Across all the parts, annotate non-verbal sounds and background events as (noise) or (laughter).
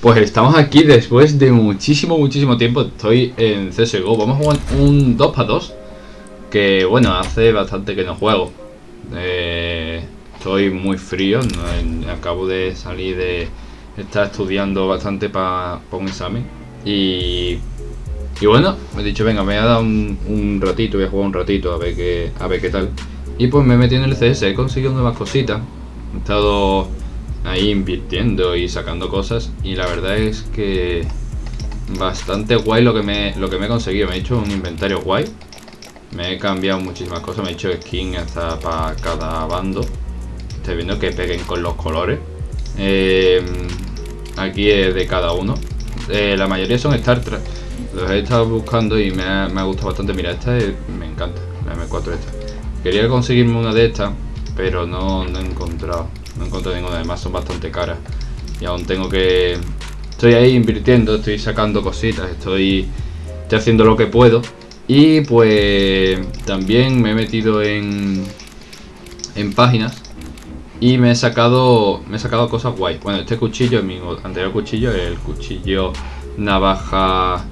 Pues estamos aquí después de muchísimo, muchísimo tiempo. Estoy en CSGO. Vamos a jugar un 2 para 2. Que bueno, hace bastante que no juego. Eh, estoy muy frío. acabo de salir de estar estudiando bastante para un examen. Y, y bueno, me he dicho, venga, me voy a dar un, un, ratito, voy a jugar un ratito a ver qué, a ver qué tal. Y pues me metí en el CS, he conseguido nuevas cositas. He estado ahí invirtiendo y sacando cosas y la verdad es que bastante guay lo que me, lo que me he conseguido. Me he hecho un inventario guay. Me he cambiado muchísimas cosas. Me he hecho skin hasta para cada bando. Estoy viendo que peguen con los colores. Em, aquí es de cada uno. Eh, la mayoría son Star Trek. Los he estado buscando y me ha, gustado bastante. Mira, esta me encanta. La M4 esta. Quería conseguirme una de estas, pero no, no he encontrado. No encontré ninguna, además son bastante caras. Y aún tengo que... Estoy ahí invirtiendo, estoy sacando cositas, estoy, estoy haciendo lo que puedo. Y pues también me he metido en, en páginas y me he sacado me he sacado cosas guay. Bueno, este cuchillo, mi anterior cuchillo, el cuchillo navaja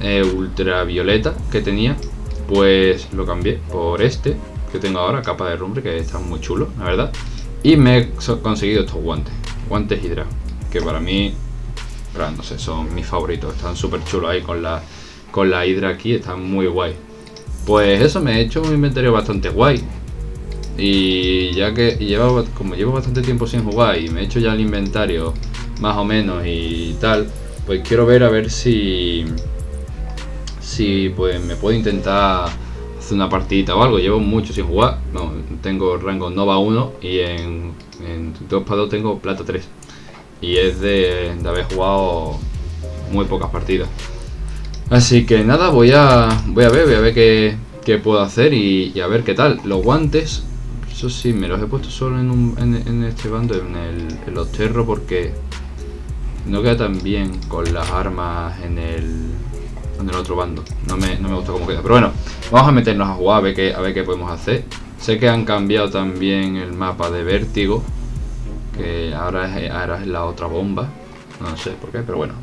eh, ultravioleta que tenía, pues lo cambié por este que tengo ahora, capa de rumbre, que está muy chulo, la verdad. Y me he conseguido estos guantes, guantes Hydra, que para mí, no sé, son mis favoritos. Están súper chulos ahí con la, con la Hydra aquí, están muy guay. Pues eso, me he hecho un inventario bastante guay. Y ya que llevo, como llevo bastante tiempo sin jugar y me he hecho ya el inventario más o menos y tal, pues quiero ver a ver si, si pues me puedo intentar una partidita o algo. Llevo mucho sin jugar. No, tengo rango Nova 1 y en, en 2 para 2 tengo Plata 3. Y es de, haber jugado muy pocas partidas. Así que nada, voy a, voy a ver, voy a ver qué, qué puedo hacer y, a ver qué tal. Los guantes, eso sí, me los he puesto solo en, un, en, este bando, en, el, en los terros, porque no queda tan bien con las armas en el, en el otro bando. No me, no me gusta cómo queda. Pero bueno, vamos a meternos a jugar a ver, qué, a ver qué podemos hacer. Sé que han cambiado también el mapa de vértigo. Que ahora es, ahora es la otra bomba. No sé por qué, pero bueno.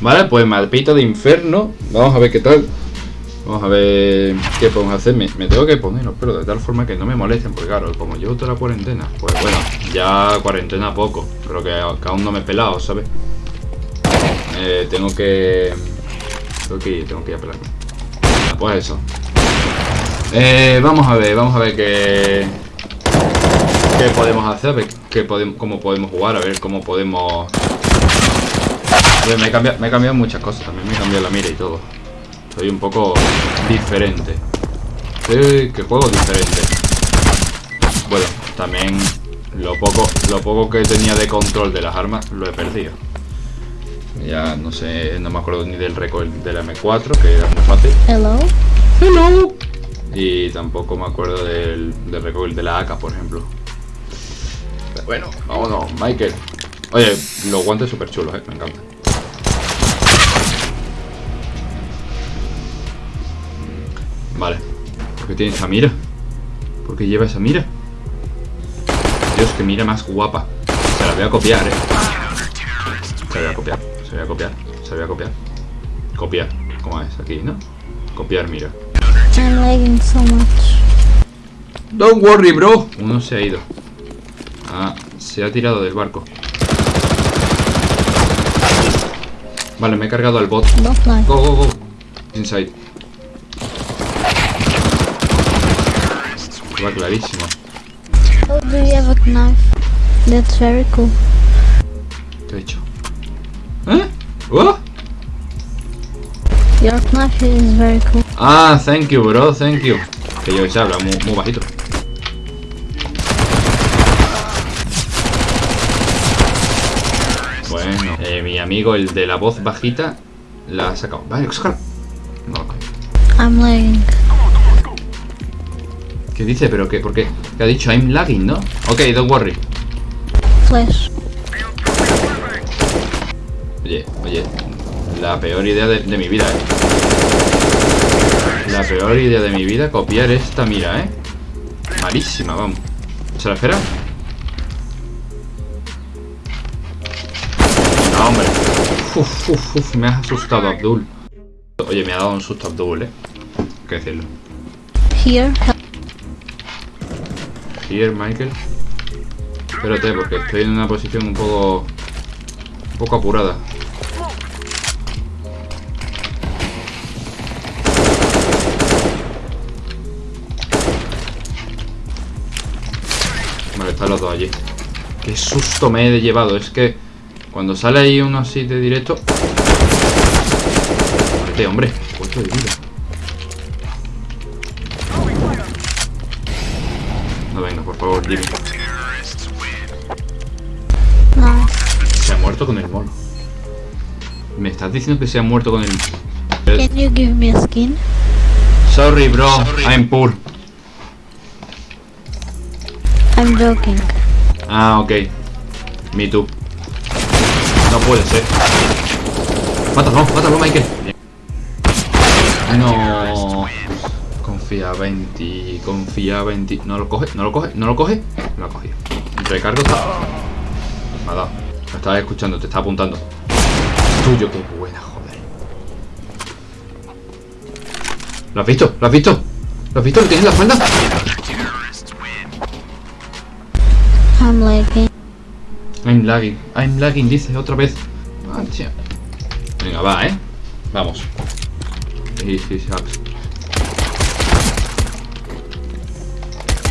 Vale, pues mapita de inferno. Vamos a ver qué tal. Vamos a ver qué podemos hacer. Me, tengo que poner pero de tal forma que no me molesten. Porque claro, como llevo toda la cuarentena. Pues bueno, ya cuarentena poco. Pero que, aún no me he pelado, ¿sabes? Eh, tengo que Tengo que tengo que ir a pelarme. Pues eso. Eh, vamos a ver, vamos a ver qué... ¿Qué podemos hacer? Qué podemos, cómo podemos jugar, a ver cómo podemos... me, he cambiado, me he cambiado muchas cosas, también me he cambiado la mira y todo. Soy un poco diferente. Sí, que juego diferente. Bueno, también lo poco, lo poco que tenía de control de las armas lo he perdido. Ya no sé, no me acuerdo ni del récord de la M4, que era muy fácil. Hello. Hello. Y tampoco me acuerdo del, del récord de la AK, por ejemplo. Pero bueno, vámonos, Michael. Oye, los guantes súper chulos, eh, me encantan. Vale. ¿Por qué tiene esa mira? ¿Por qué lleva esa mira? Dios, que mira más guapa. Se la voy a copiar, eh. Se la voy a copiar. Se voy a copiar, se voy a copiar. Copiar, ¿cómo es? Aquí, ¿no? Copiar, mira. I'm lagging so much. Don't worry, bro. Uno se ha ido. Ah, se ha tirado del barco. Vale, me he cargado al bot. Go, go, go. Inside. Va clarísimo. Oh, do you have a knife? That's very cool. ¿Qué he hecho? ¿Eh? ¿Oh? Your knife is very cool. Ah, thank you, bro, thank you. Que yo se habla muy, muy bajito. Bueno, eh, mi amigo, el de la voz bajita, la ha sacado. Vale, sácalo. No lo I'm lagging. ¿Qué dice? ¿Pero qué? ¿Por qué? ¿Qué ha dicho? I'm lagging, ¿no? Ok, don't worry. Flash. Oye, oye, la peor idea de, mi vida, ¿eh? La peor idea de mi vida copiar esta mira, ¿eh? Malísima, vamos. ¿Se la espera? No, hombre. Uf, uf, uf, me has asustado, Abdul. Oye, me ha dado un susto Abdul, eh. Hay que decirlo. Here. Here, Michael. Espérate, porque estoy en una posición un poco... Un poco apurada. Vale, están los dos allí. Qué susto me he llevado. Es que cuando sale ahí uno así de directo... Vete, hombre. Cuatro de vida. No venga, por favor, Jimmy. Nice. Se ha muerto con el mono. ¿Me estás diciendo que se ha muerto con el... Can you give me a skin? Sorry, bro. I'm poor. I'm joking. Ah, ok. Me too. No puede ser. Mátalo, mátalo, Michael. No. Confiaba en ti, confiaba en ti. No lo coge, no lo coge, no lo coge. Lo ha cogido. Recargo está. Me ha dado. Me estaba escuchando, te está apuntando. Tuyo, qué buena, joder. ¿Lo has visto? ¿Lo has visto? ¿Lo has visto? ¿Lo tienes en la espalda? I'm lagging. I'm lagging, I'm lagging, dice otra vez. Mancha. Venga, va, ¿eh? Vamos. Easy.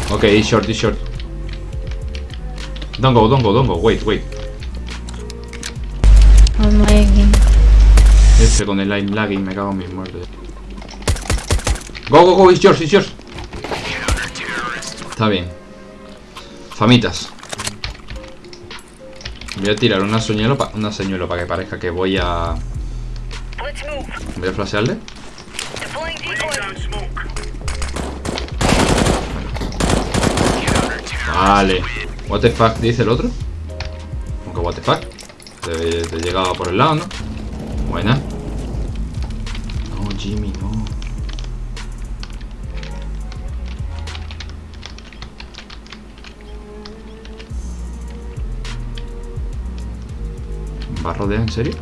Ok, he's short, he's short. Don't go, don't go, don't go. Wait, wait. I'm lagging. Este con el I'm lagging me cago en mis muertos. Go, go, go, it's yours, it's yours. Está bien. Famitas. Voy a tirar una señuelo para una señuelo para que parezca que voy a voy a flashearle. Vale. What the fuck dice el otro? Aunque what the fuck. Te, te llegaba por el lado, ¿no? Buena. ¿Va a rodear en serio?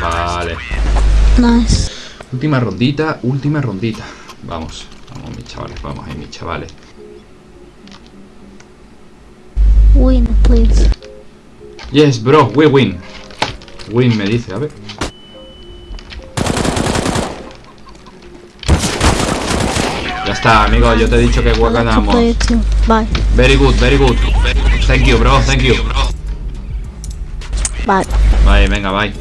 Vale. Nice. Última rondita, última rondita. Vamos, vamos mis chavales, vamos ahí mis chavales. Win, please. Yes, bro, we win. Win me dice, a ver. Ya está, amigo, yo te he dicho que I like to ganamos. too. Bye. Very good, very good. Thank you, bro, thank you. Bye. Vale, venga, bye.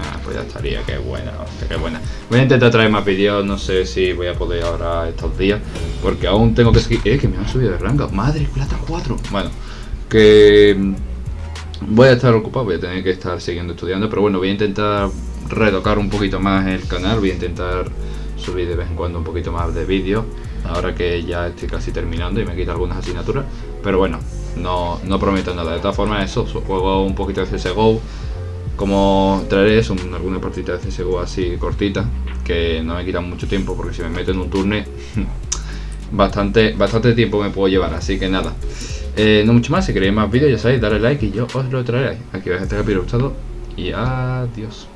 Ah, pues ya estaría, qué buena, hostia, qué buena. Voy a intentar traer más vídeos, no sé si voy a poder ahora estos días. Porque aún tengo que seguir. Eh, que me han subido de rango. Madre, plata 4. Bueno, que. mm, Voy a estar ocupado, voy a tener que estar siguiendo estudiando. Pero bueno, voy a intentar retocar un poquito más el canal. Voy a intentar subir de vez en cuando un poquito más de vídeos. Ahora que ya estoy casi terminando y me quita algunas asignaturas. Pero bueno, no, no prometo nada. De todas formas, eso, juego un poquito de CSGO. Como traeré eso, un- alguna partida de CSGO así cortita. Que no me quitan mucho tiempo porque si me meto en un turne. (laughs) bastante, bastante tiempo me puedo llevar. Así que nada. Eh, no mucho más, si queréis más vídeos ya sabéis, darle like y yo os lo traeré. Aquí vais a estar capítulo gustado y adiós.